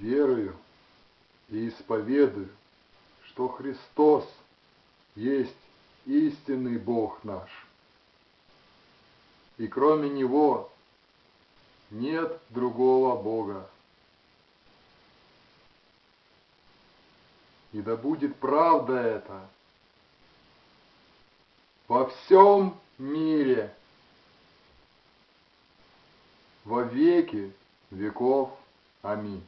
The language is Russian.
верую и исповедую, что Христос есть истинный Бог наш. И кроме Него нет другого Бога. И да будет правда это во всем мире во веки веков. Аминь.